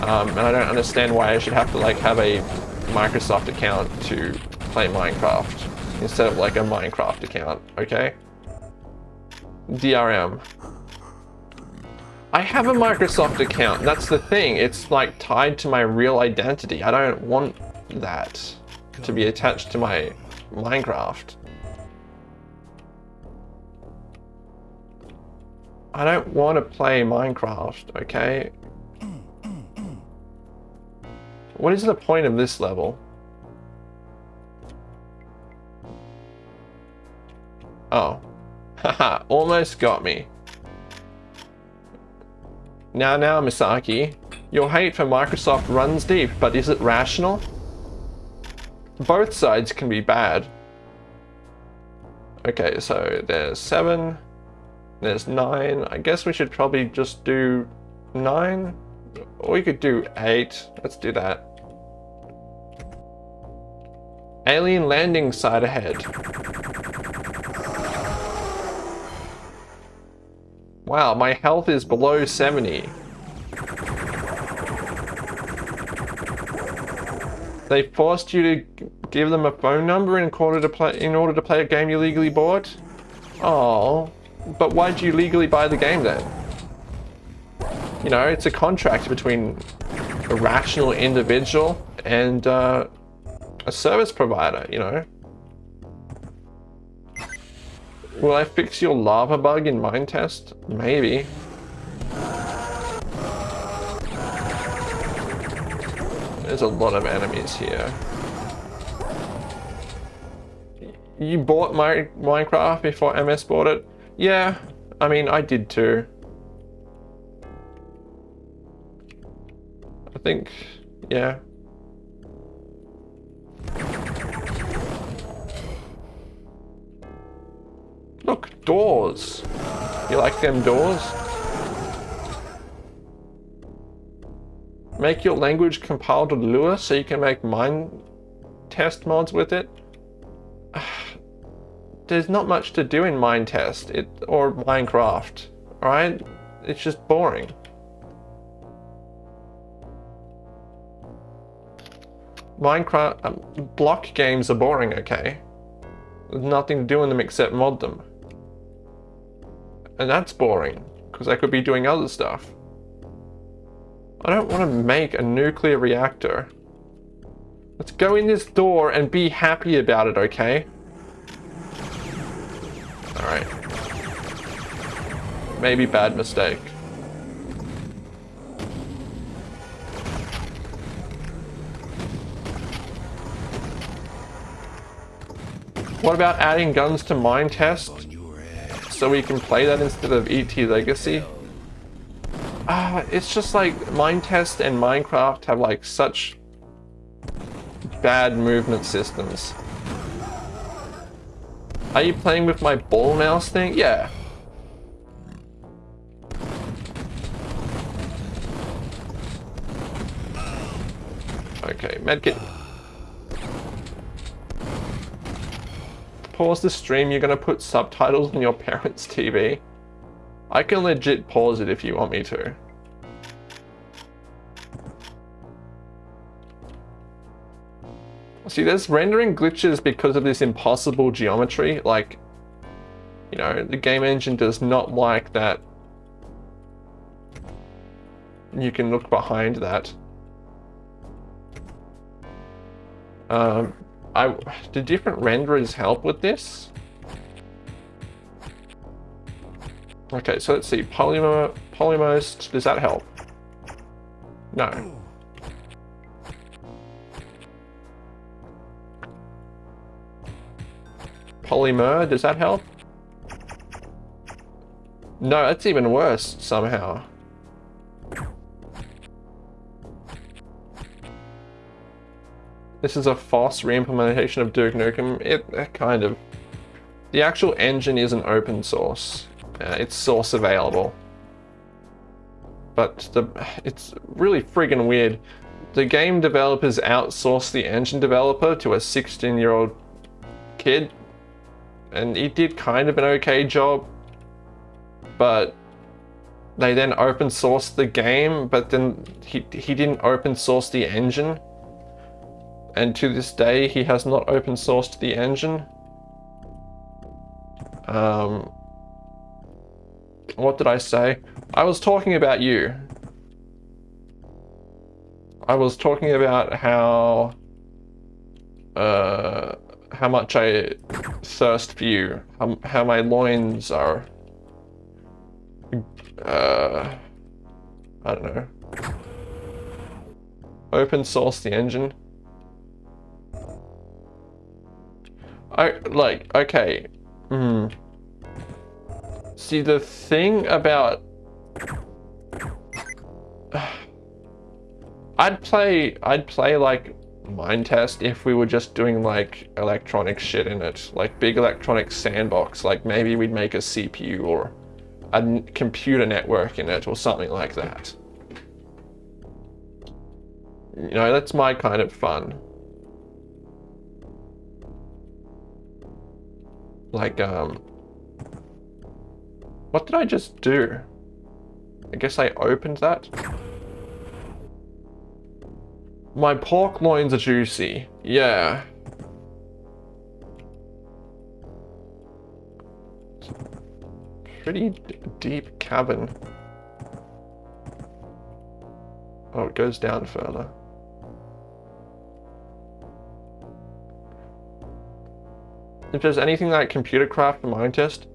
Um, and I don't understand why I should have to like have a Microsoft account to play Minecraft instead of like a Minecraft account, okay? DRM. I have a Microsoft account, that's the thing. It's like tied to my real identity. I don't want that to be attached to my Minecraft. I don't want to play Minecraft, okay? What is the point of this level? Oh. Haha, almost got me. Now, now, Misaki. Your hate for Microsoft runs deep, but is it rational? Both sides can be bad. Okay, so there's seven. There's nine. I guess we should probably just do nine. Or we could do eight. Let's do that. Alien landing site ahead. Wow, my health is below 70. They forced you to give them a phone number in order to play in order to play a game you legally bought? Oh, but why'd you legally buy the game then? You know, it's a contract between a rational individual and uh, a service provider, you know. Will I fix your lava bug in Minetest? Maybe. There's a lot of enemies here. You bought my Minecraft before MS bought it? Yeah, I mean, I did too. I think, yeah. Look, doors. You like them doors? Make your language compiled to Lua so you can make mine test mods with it? there's not much to do in Minetest it, or Minecraft, right? It's just boring. Minecraft, um, block games are boring, okay? There's nothing to do in them except mod them. And that's boring, because I could be doing other stuff. I don't want to make a nuclear reactor. Let's go in this door and be happy about it, okay? Alright. Maybe bad mistake. What about adding guns to Minetest? So we can play that instead of ET Legacy? Uh, it's just like Minetest and Minecraft have like such bad movement systems. Are you playing with my ball mouse thing? Yeah. Okay, medkit. Pause the stream, you're gonna put subtitles on your parents' TV. I can legit pause it if you want me to. See, there's rendering glitches because of this impossible geometry. Like, you know, the game engine does not like that. You can look behind that. Um, I do different renderers help with this? Okay, so let's see. Polymer, Polymost, does that help? No. Polymer, does that help? No, that's even worse somehow. This is a false re-implementation of Duke Nukem. It, it, kind of. The actual engine isn't open source. Uh, it's source available. But the it's really friggin' weird. The game developers outsource the engine developer to a 16 year old kid and he did kind of an okay job, but they then open sourced the game, but then he, he didn't open source the engine. And to this day, he has not open sourced the engine. Um, what did I say? I was talking about you. I was talking about how uh, how much I thirst for you, how, how my loins are, uh, I don't know. Open source the engine. I, like, okay, hmm. See, the thing about... I'd play, I'd play like Minetest if we were just doing like electronic shit in it, like big electronic sandbox, like maybe we'd make a CPU or a computer network in it or something like that. You know, that's my kind of fun. Like, um, what did I just do? I guess I opened that. My pork loins are juicy. Yeah. Pretty deep cabin. Oh, it goes down further. If there's anything like ComputerCraft and Minetest,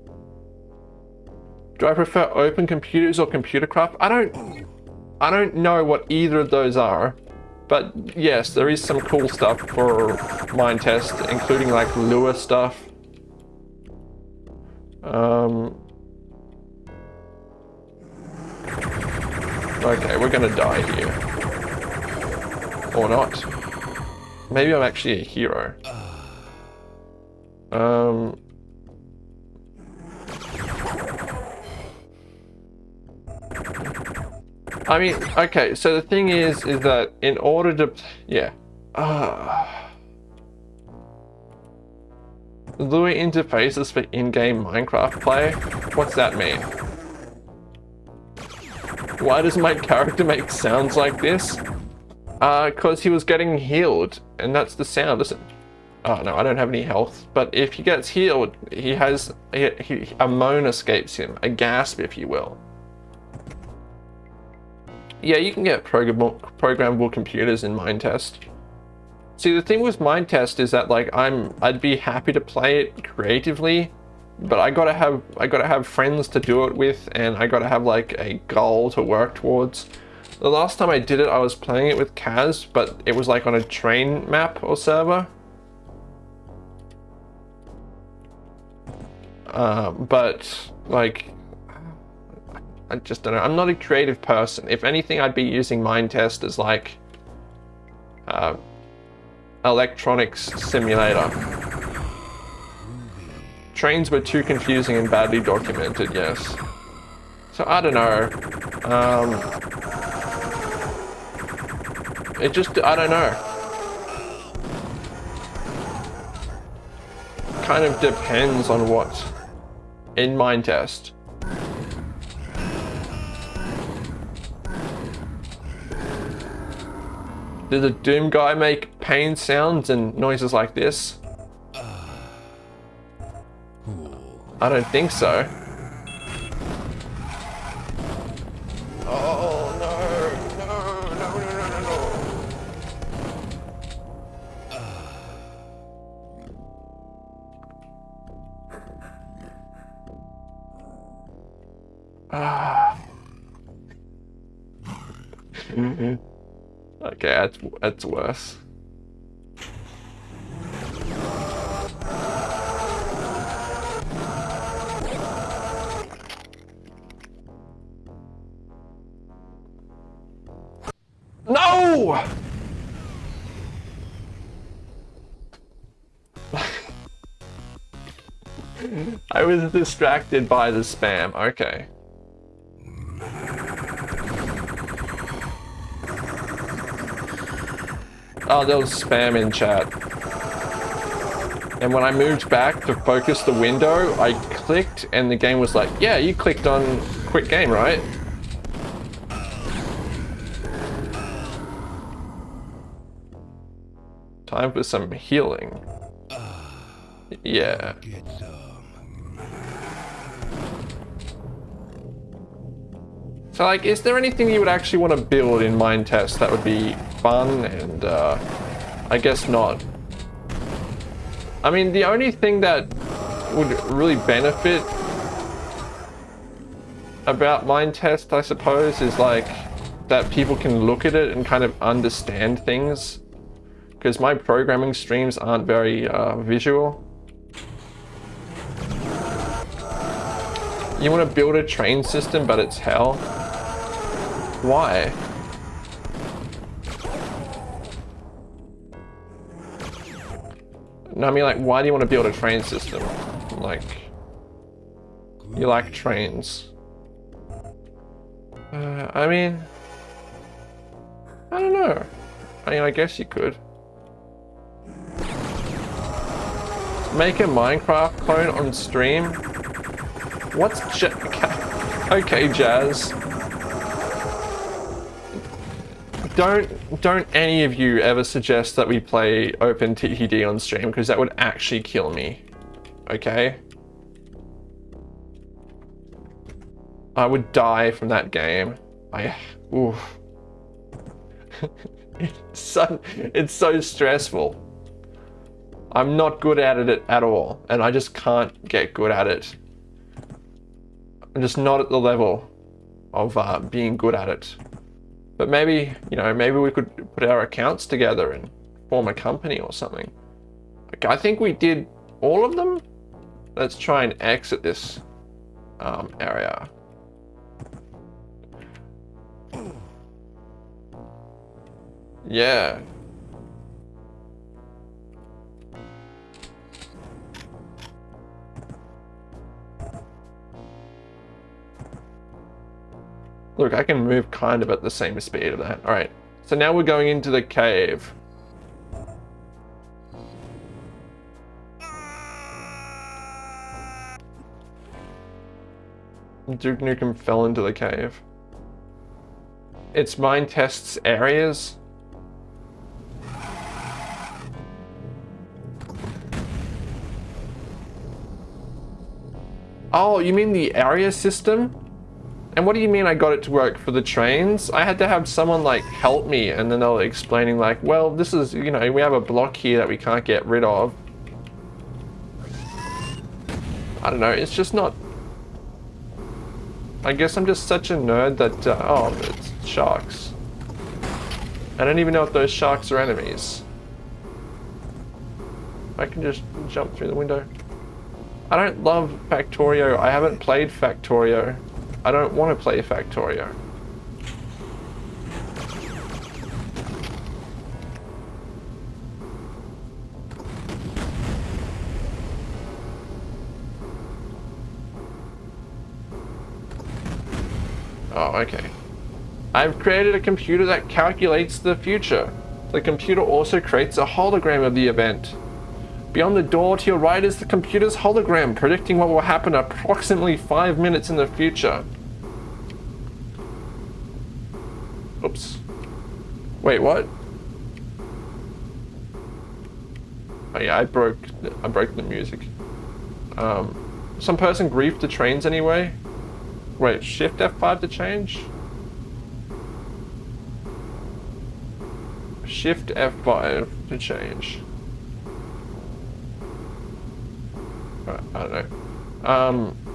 do I prefer OpenComputers or ComputerCraft? I don't, I don't know what either of those are. But yes, there is some cool stuff for Minetest, including like Lua stuff. Um, okay, we're gonna die here. Or not. Maybe I'm actually a hero. Um, I mean, okay, so the thing is, is that in order to, yeah. Uh, Lua interfaces for in-game Minecraft play? What's that mean? Why does my character make sounds like this? Uh, cause he was getting healed, and that's the sound, listen. Oh no, I don't have any health, but if he gets healed, he has, he, he, a moan escapes him, a gasp if you will yeah, you can get programmable, programmable computers in Minetest. See, the thing with Minetest is that like I'm, I'd be happy to play it creatively, but I gotta have, I gotta have friends to do it with, and I gotta have like a goal to work towards. The last time I did it, I was playing it with Kaz, but it was like on a train map or server. Uh, but like I just don't know. I'm not a creative person. If anything, I'd be using Minetest as like uh, electronics simulator. trains were too confusing and badly documented, yes. So I don't know. Um, it just, I don't know. Kind of depends on what in Minetest. Did the Doom guy make pain sounds and noises like this? I don't think so. Ah. okay, that's that's worse. No! I was distracted by the spam. Okay. Oh, there was spam in chat. And when I moved back to focus the window, I clicked and the game was like, yeah, you clicked on quit game, right? Time for some healing. Ah, yeah. So like, is there anything you would actually want to build in Minetest that would be fun and uh, I guess not. I mean, the only thing that would really benefit about Minetest, I suppose, is like that people can look at it and kind of understand things. Because my programming streams aren't very uh, visual. You want to build a train system, but it's hell? Why? No, I mean, like, why do you want to build a train system? Like, you like trains. Uh, I mean, I don't know. I mean, I guess you could. Make a Minecraft clone on stream? What's Okay, Jazz. Don't don't any of you ever suggest that we play Open OpenTTD on stream because that would actually kill me. Okay? I would die from that game. I oof. it's so it's so stressful. I'm not good at it at all, and I just can't get good at it. I'm just not at the level of uh, being good at it. But maybe, you know, maybe we could put our accounts together and form a company or something. Okay, I think we did all of them. Let's try and exit this um, area. Yeah. Look, I can move kind of at the same speed of that. All right, so now we're going into the cave. Duke Nukem fell into the cave. It's Minetest's areas. Oh, you mean the area system? And what do you mean I got it to work for the trains? I had to have someone like help me and then they were explaining like, well, this is, you know, we have a block here that we can't get rid of. I don't know, it's just not... I guess I'm just such a nerd that, uh, oh, it's sharks. I don't even know if those sharks are enemies. I can just jump through the window. I don't love Factorio. I haven't played Factorio. I don't want to play Factorio. Oh, okay. I've created a computer that calculates the future. The computer also creates a hologram of the event. Beyond the door to your right is the computer's hologram predicting what will happen approximately five minutes in the future. Oops. Wait, what? Oh yeah, I broke, I broke the music. Um, some person griefed the trains anyway? Wait, shift F5 to change? Shift F5 to change. Uh, I don't know. Um.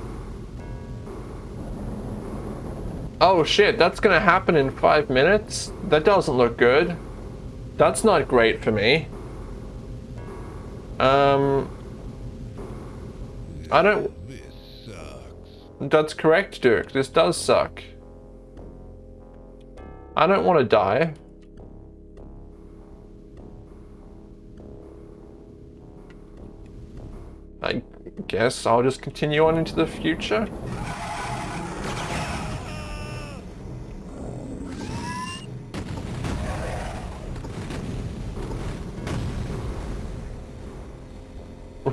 Oh shit, that's gonna happen in five minutes? That doesn't look good. That's not great for me. Um. I don't... That's correct, Dirk. This does suck. I don't want to die. I guess I'll just continue on into the future.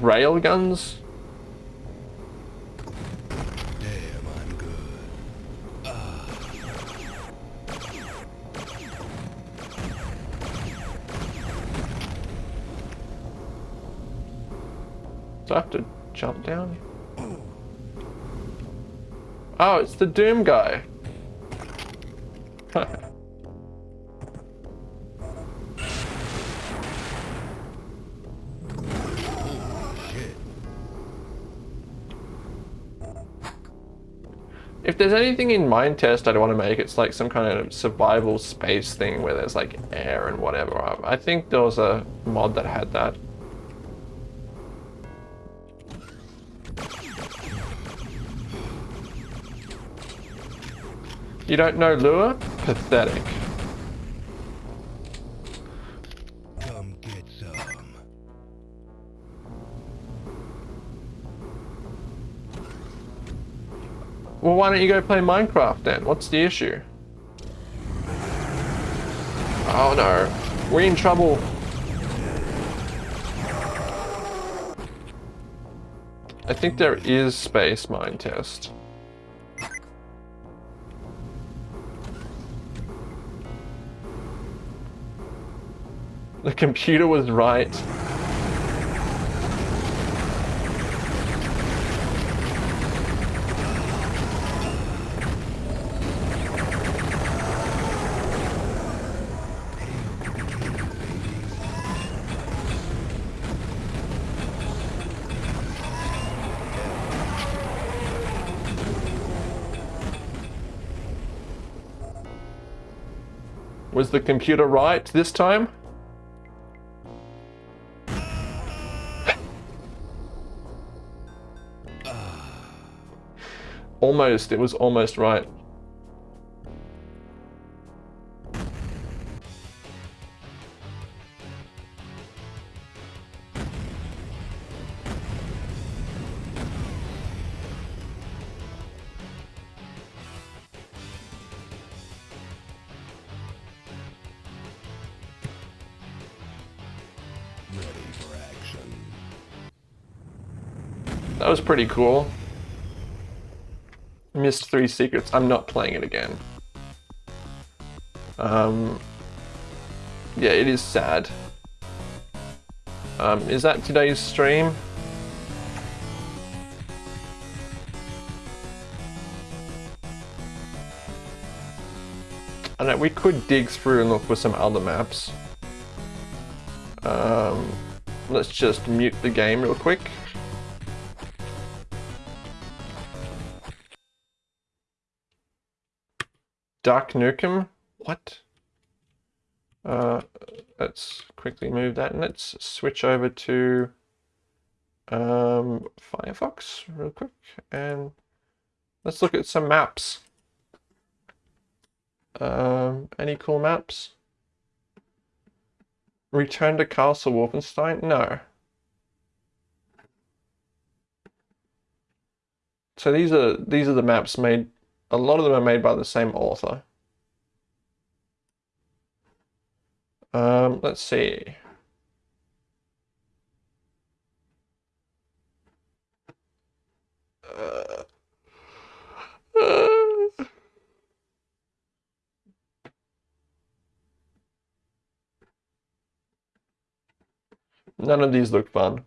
Railguns? Do I have to jump down? Oh, it's the Doom guy. If there's anything in Minetest I'd want to make, it's like some kind of survival space thing where there's like air and whatever. I think there was a mod that had that. You don't know Lua? Pathetic. Well, why don't you go play Minecraft then? What's the issue? Oh no, we're in trouble. I think there is space Minetest. The computer was right. Was the computer right this time? almost, it was almost right. Was pretty cool. Missed three secrets. I'm not playing it again. Um, yeah, it is sad. Um, is that today's stream? I know, we could dig through and look for some other maps. Um, let's just mute the game real quick. Duck Nukem? What? Uh, let's quickly move that and let's switch over to um, Firefox real quick and let's look at some maps. Um, any cool maps? Return to Castle Wolfenstein? No. So these are these are the maps made a lot of them are made by the same author. Um, let's see. None of these look fun.